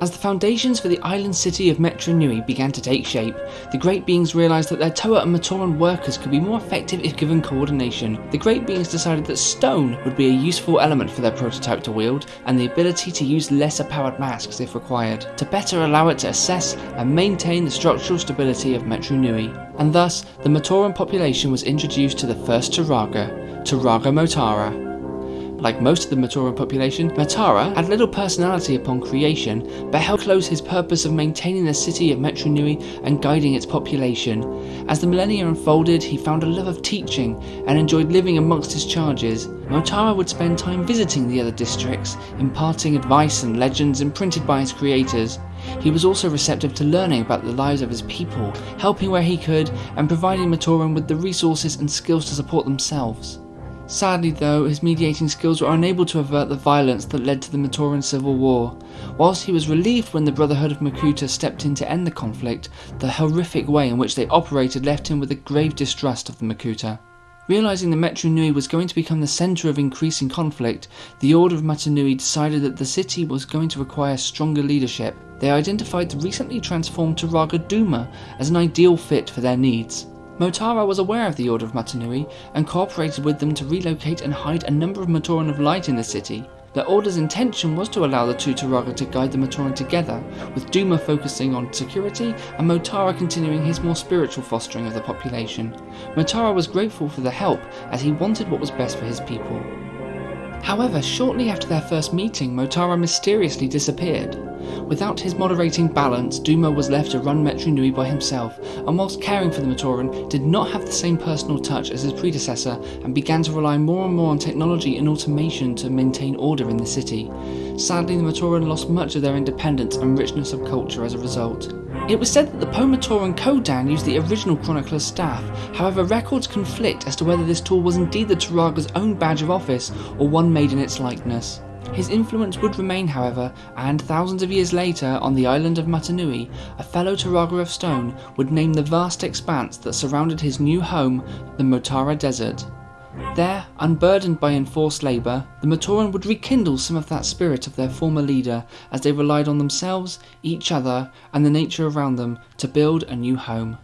As the foundations for the island city of Metru Nui began to take shape, the Great Beings realised that their Toa and Matoran workers could be more effective if given coordination. The Great Beings decided that stone would be a useful element for their prototype to wield, and the ability to use lesser powered masks if required, to better allow it to assess and maintain the structural stability of Metru Nui. And thus, the Matoran population was introduced to the first Turaga, Turaga Motara, like most of the Matoran population, Motara had little personality upon creation, but held close his purpose of maintaining the city of Metru Nui and guiding its population. As the millennia unfolded, he found a love of teaching and enjoyed living amongst his charges. Motara would spend time visiting the other districts, imparting advice and legends imprinted by his creators. He was also receptive to learning about the lives of his people, helping where he could, and providing Matoran with the resources and skills to support themselves. Sadly though, his mediating skills were unable to avert the violence that led to the Matoran civil war. Whilst he was relieved when the Brotherhood of Makuta stepped in to end the conflict, the horrific way in which they operated left him with a grave distrust of the Makuta. Realizing that Metru Nui was going to become the center of increasing conflict, the Order of Mata Nui decided that the city was going to require stronger leadership. They identified the recently transformed Turaga Dume as an ideal fit for their needs. Motara was aware of the Order of Mata Nui and cooperated with them to relocate and hide a number of Matoran of Light in the city. The Order's intention was to allow the two Turaga to guide the Matoran together, with Dume focusing on security and Motara continuing his more spiritual fostering of the population. Motara was grateful for the help as he wanted what was best for his people. However, shortly after their first meeting, Motara mysteriously disappeared. Without his moderating balance, Dume was left to run Metru Nui by himself, and whilst caring for the Matoran, did not have the same personal touch as his predecessor and began to rely more and more on technology and automation to maintain order in the city. Sadly, the Matoran lost much of their independence and richness of culture as a result. It was said that the Po-Matoran Kodan used the original Chronicler's staff, however records conflict as to whether this tool was indeed the Turaga's own badge of office or one made in its likeness. His influence would remain however, and thousands of years later, on the island of Mata Nui, a fellow Turaga of stone would name the vast expanse that surrounded his new home the Motara Desert. There, unburdened by enforced labour, the Matoran would rekindle some of that spirit of their former leader as they relied on themselves, each other, and the nature around them to build a new home.